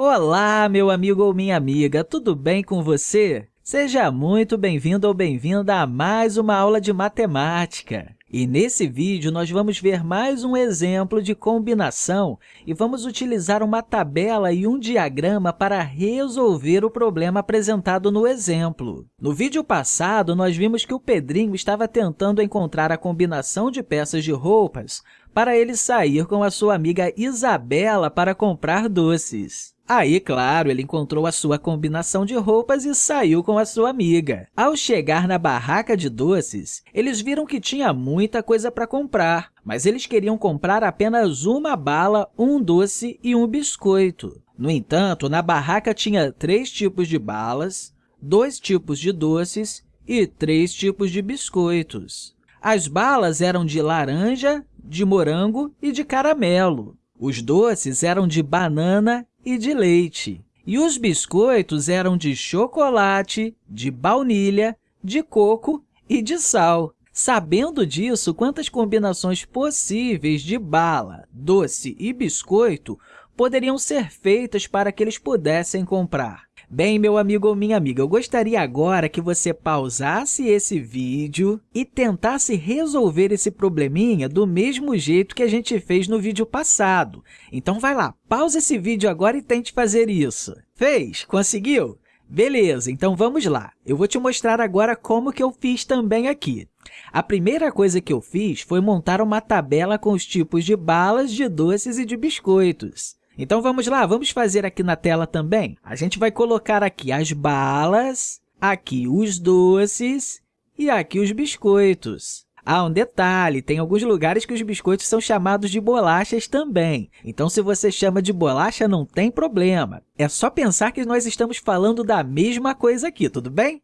Olá, meu amigo ou minha amiga, tudo bem com você? Seja muito bem-vindo ou bem-vinda a mais uma aula de matemática. E nesse vídeo, nós vamos ver mais um exemplo de combinação e vamos utilizar uma tabela e um diagrama para resolver o problema apresentado no exemplo. No vídeo passado, nós vimos que o Pedrinho estava tentando encontrar a combinação de peças de roupas para ele sair com a sua amiga Isabela para comprar doces. Aí, claro, ele encontrou a sua combinação de roupas e saiu com a sua amiga. Ao chegar na barraca de doces, eles viram que tinha muita coisa para comprar, mas eles queriam comprar apenas uma bala, um doce e um biscoito. No entanto, na barraca tinha três tipos de balas, dois tipos de doces e três tipos de biscoitos. As balas eram de laranja, de morango e de caramelo. Os doces eram de banana e de leite. E os biscoitos eram de chocolate, de baunilha, de coco e de sal. Sabendo disso, quantas combinações possíveis de bala, doce e biscoito poderiam ser feitas para que eles pudessem comprar? Bem, meu amigo ou minha amiga, eu gostaria agora que você pausasse esse vídeo e tentasse resolver esse probleminha do mesmo jeito que a gente fez no vídeo passado. Então, vai lá, pausa esse vídeo agora e tente fazer isso. Fez? Conseguiu? Beleza, então vamos lá. Eu vou te mostrar agora como que eu fiz também aqui. A primeira coisa que eu fiz foi montar uma tabela com os tipos de balas, de doces e de biscoitos. Então, vamos lá, vamos fazer aqui na tela também. A gente vai colocar aqui as balas, aqui os doces e aqui os biscoitos. Ah, um detalhe, tem alguns lugares que os biscoitos são chamados de bolachas também. Então, se você chama de bolacha, não tem problema. É só pensar que nós estamos falando da mesma coisa aqui, tudo bem?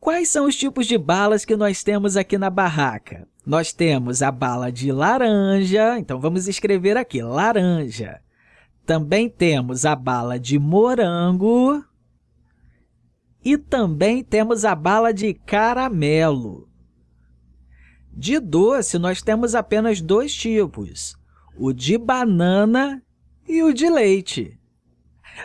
Quais são os tipos de balas que nós temos aqui na barraca? Nós temos a bala de laranja, então vamos escrever aqui, laranja. Também temos a bala de morango e também temos a bala de caramelo. De doce, nós temos apenas dois tipos, o de banana e o de leite.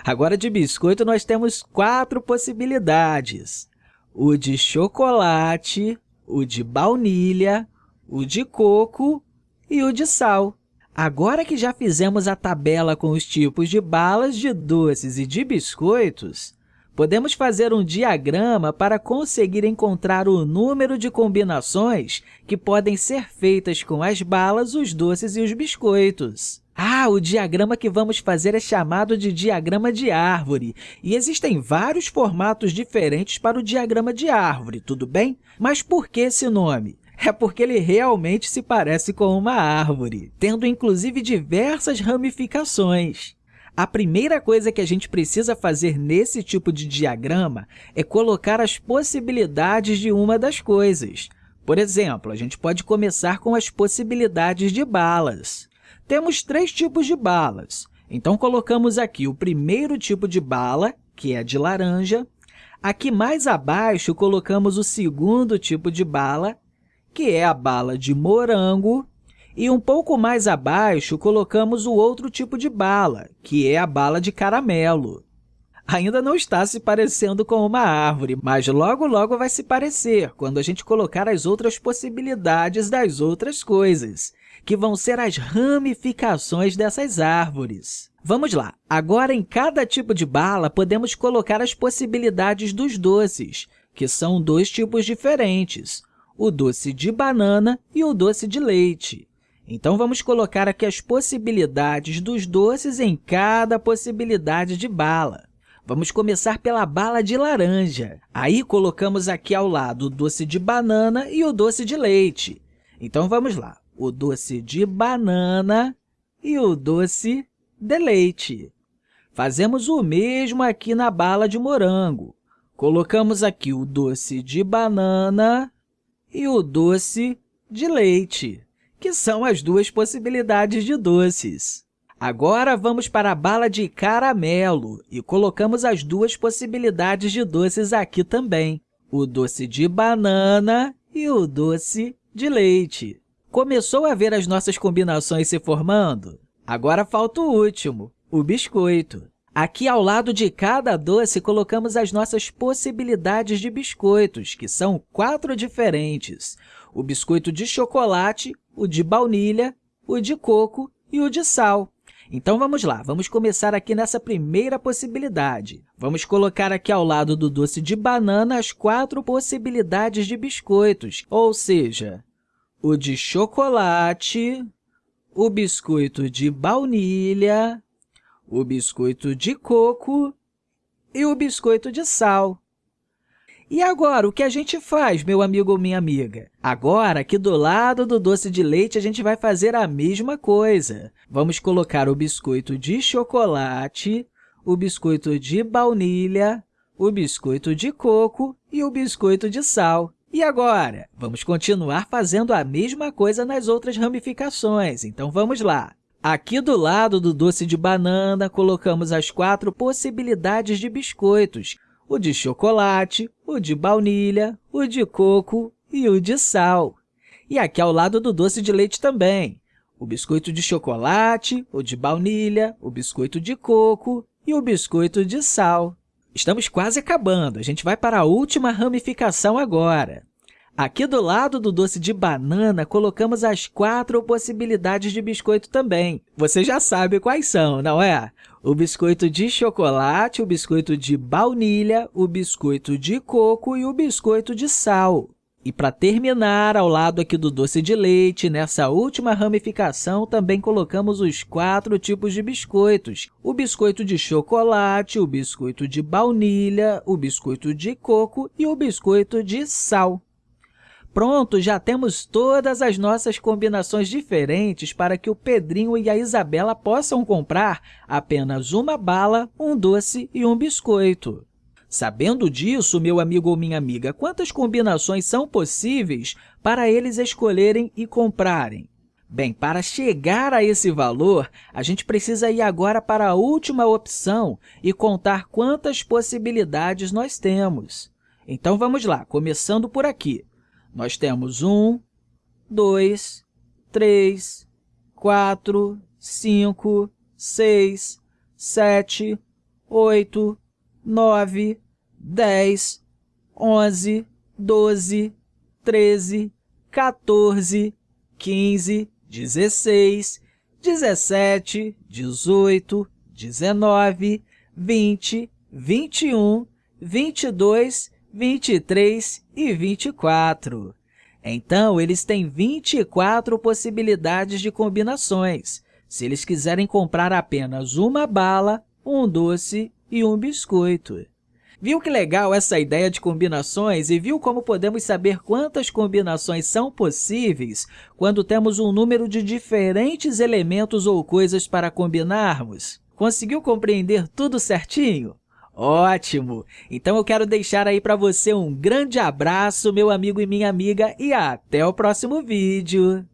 Agora, de biscoito, nós temos quatro possibilidades, o de chocolate, o de baunilha, o de coco e o de sal. Agora que já fizemos a tabela com os tipos de balas, de doces e de biscoitos, podemos fazer um diagrama para conseguir encontrar o número de combinações que podem ser feitas com as balas, os doces e os biscoitos. Ah, o diagrama que vamos fazer é chamado de diagrama de árvore, e existem vários formatos diferentes para o diagrama de árvore, tudo bem? Mas por que esse nome? É porque ele realmente se parece com uma árvore, tendo inclusive diversas ramificações. A primeira coisa que a gente precisa fazer nesse tipo de diagrama é colocar as possibilidades de uma das coisas. Por exemplo, a gente pode começar com as possibilidades de balas. Temos três tipos de balas, então colocamos aqui o primeiro tipo de bala, que é de laranja. Aqui mais abaixo, colocamos o segundo tipo de bala, que é a bala de morango, e um pouco mais abaixo colocamos o outro tipo de bala, que é a bala de caramelo. Ainda não está se parecendo com uma árvore, mas logo, logo vai se parecer quando a gente colocar as outras possibilidades das outras coisas, que vão ser as ramificações dessas árvores. Vamos lá! Agora, em cada tipo de bala, podemos colocar as possibilidades dos doces, que são dois tipos diferentes, o doce de banana e o doce de leite. Então, vamos colocar aqui as possibilidades dos doces em cada possibilidade de bala. Vamos começar pela bala de laranja. Aí, colocamos aqui ao lado o doce de banana e o doce de leite. Então, vamos lá. O doce de banana e o doce de leite. Fazemos o mesmo aqui na bala de morango. Colocamos aqui o doce de banana e o doce de leite, que são as duas possibilidades de doces. Agora, vamos para a bala de caramelo e colocamos as duas possibilidades de doces aqui também, o doce de banana e o doce de leite. Começou a ver as nossas combinações se formando? Agora falta o último, o biscoito. Aqui, ao lado de cada doce, colocamos as nossas possibilidades de biscoitos, que são quatro diferentes. O biscoito de chocolate, o de baunilha, o de coco e o de sal. Então, vamos lá, vamos começar aqui nessa primeira possibilidade. Vamos colocar aqui ao lado do doce de banana as quatro possibilidades de biscoitos, ou seja, o de chocolate, o biscoito de baunilha, o biscoito de coco e o biscoito de sal. E agora, o que a gente faz, meu amigo ou minha amiga? Agora, aqui do lado do doce de leite, a gente vai fazer a mesma coisa. Vamos colocar o biscoito de chocolate, o biscoito de baunilha, o biscoito de coco e o biscoito de sal. E agora? Vamos continuar fazendo a mesma coisa nas outras ramificações. Então, vamos lá. Aqui do lado do doce de banana, colocamos as quatro possibilidades de biscoitos, o de chocolate, o de baunilha, o de coco e o de sal. E aqui ao lado do doce de leite também, o biscoito de chocolate, o de baunilha, o biscoito de coco e o biscoito de sal. Estamos quase acabando, a gente vai para a última ramificação agora. Aqui do lado do doce de banana, colocamos as quatro possibilidades de biscoito também. Você já sabe quais são, não é? O biscoito de chocolate, o biscoito de baunilha, o biscoito de coco e o biscoito de sal. E para terminar, ao lado aqui do doce de leite, nessa última ramificação, também colocamos os quatro tipos de biscoitos. O biscoito de chocolate, o biscoito de baunilha, o biscoito de coco e o biscoito de sal. Pronto, já temos todas as nossas combinações diferentes para que o Pedrinho e a Isabela possam comprar apenas uma bala, um doce e um biscoito. Sabendo disso, meu amigo ou minha amiga, quantas combinações são possíveis para eles escolherem e comprarem? Bem, para chegar a esse valor, a gente precisa ir agora para a última opção e contar quantas possibilidades nós temos. Então, vamos lá, começando por aqui. Nós temos 1, 2, 3, 4, 5, 6, 7, 8, 9, 10, 11, 12, 13, 14, 15, 16, 17, 18, 19, 20, 21, 22 23 e 24. Então, eles têm 24 possibilidades de combinações, se eles quiserem comprar apenas uma bala, um doce e um biscoito. Viu que legal essa ideia de combinações e viu como podemos saber quantas combinações são possíveis quando temos um número de diferentes elementos ou coisas para combinarmos? Conseguiu compreender tudo certinho? Ótimo! Então, eu quero deixar aí para você um grande abraço, meu amigo e minha amiga, e até o próximo vídeo!